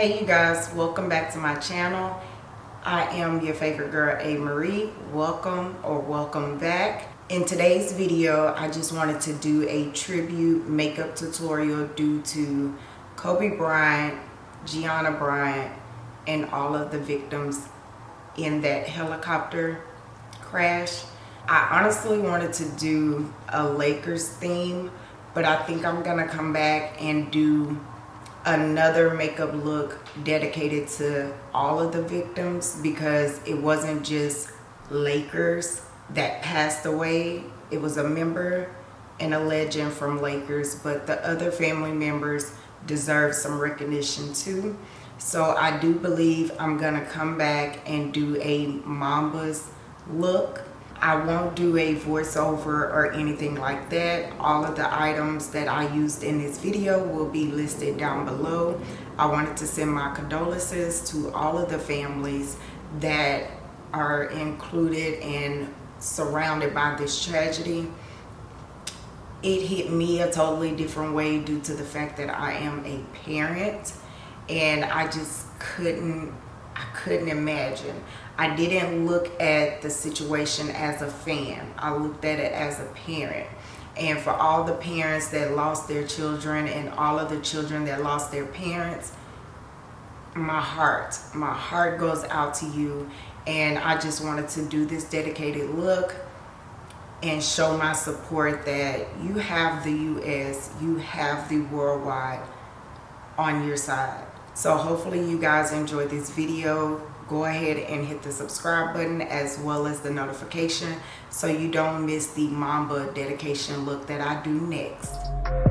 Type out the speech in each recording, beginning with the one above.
Hey you guys, welcome back to my channel. I am your favorite girl, A. Marie. Welcome or welcome back. In today's video, I just wanted to do a tribute makeup tutorial due to Kobe Bryant, Gianna Bryant, and all of the victims in that helicopter crash. I honestly wanted to do a Lakers theme, but I think I'm gonna come back and do another makeup look dedicated to all of the victims because it wasn't just Lakers that passed away. It was a member and a legend from Lakers, but the other family members deserve some recognition too. So I do believe I'm gonna come back and do a Mambas look I won't do a voiceover or anything like that. All of the items that I used in this video will be listed down below. I wanted to send my condolences to all of the families that are included and surrounded by this tragedy. It hit me a totally different way due to the fact that I am a parent and I just couldn't I couldn't imagine. I didn't look at the situation as a fan. I looked at it as a parent. And for all the parents that lost their children and all of the children that lost their parents, my heart, my heart goes out to you. And I just wanted to do this dedicated look and show my support that you have the U.S., you have the worldwide on your side. So hopefully you guys enjoyed this video go ahead and hit the subscribe button as well as the notification so you don't miss the Mamba dedication look that I do next.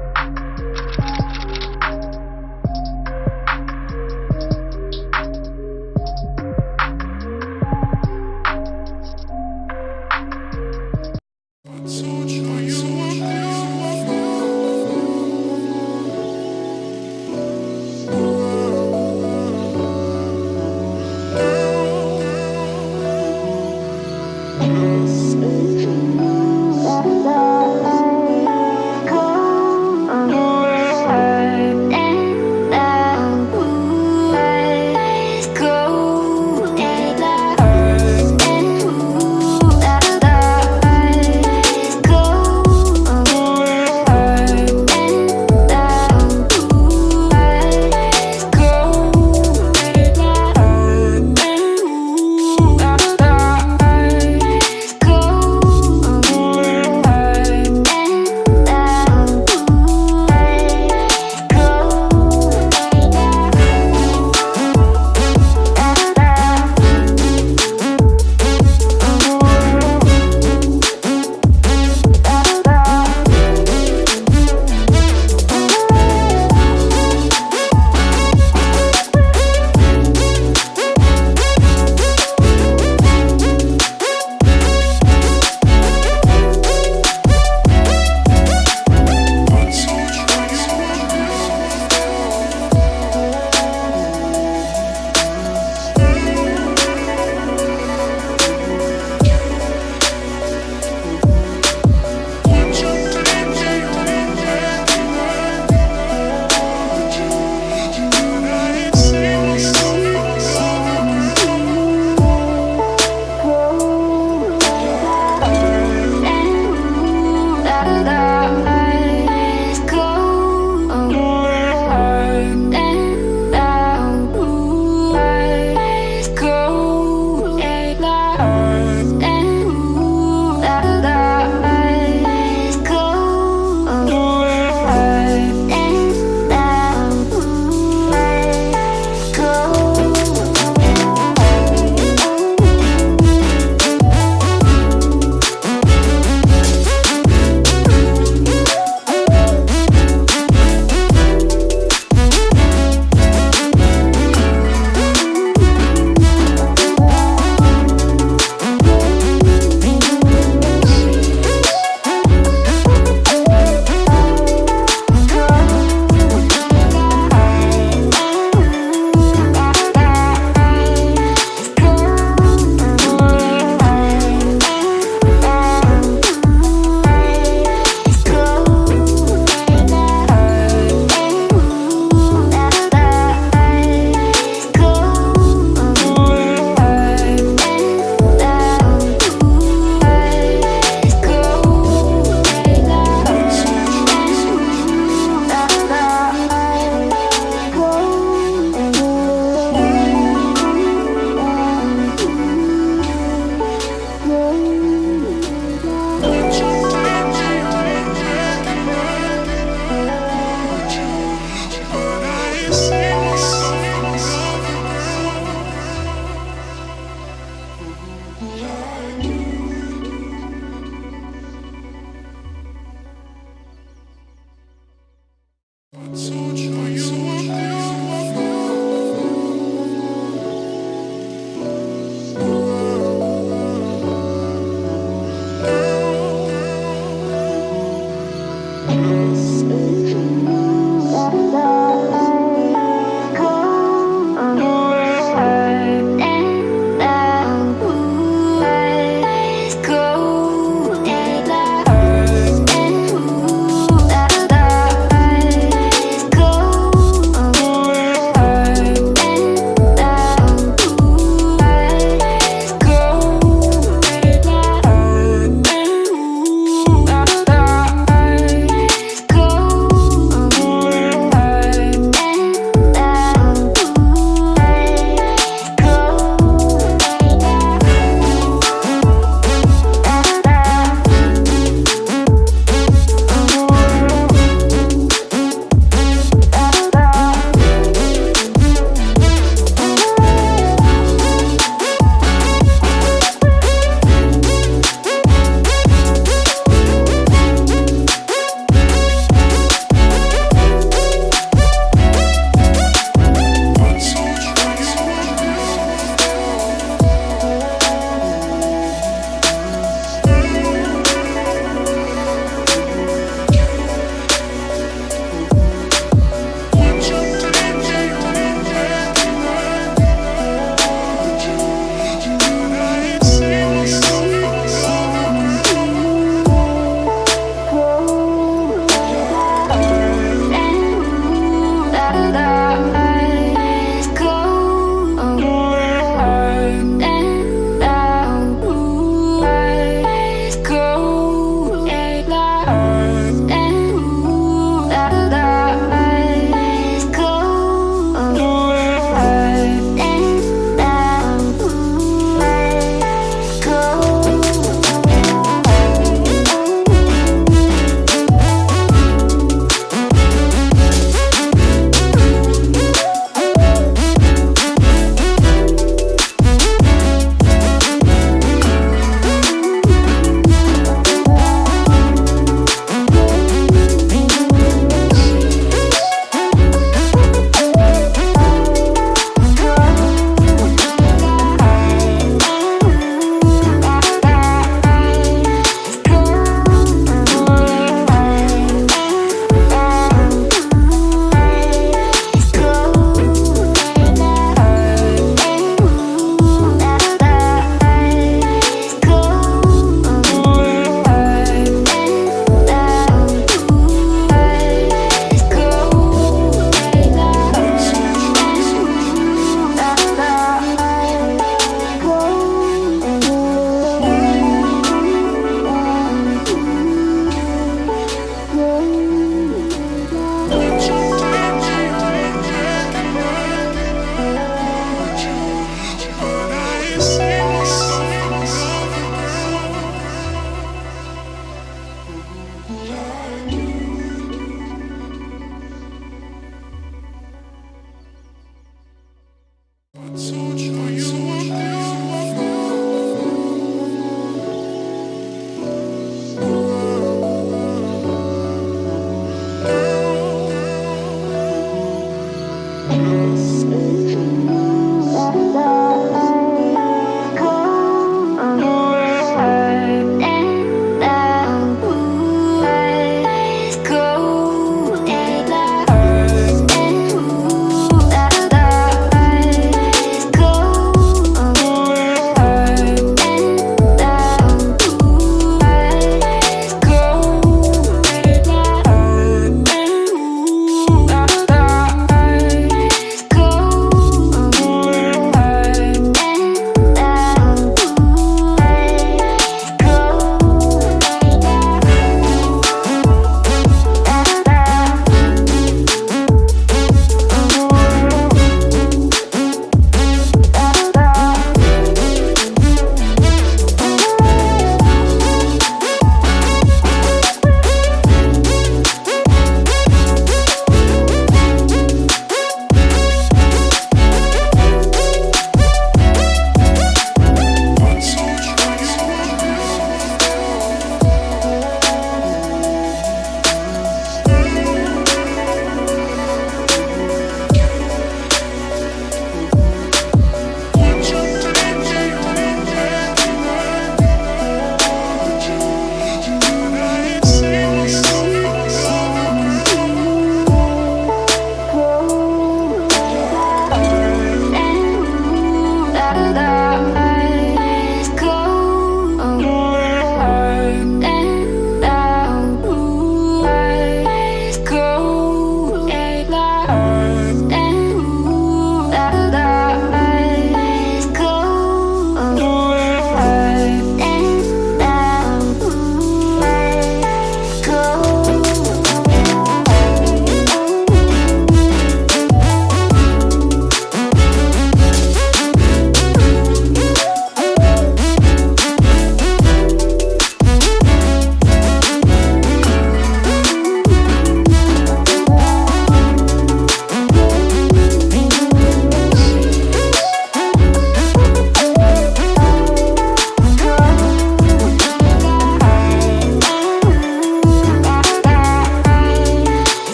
you.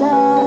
Love.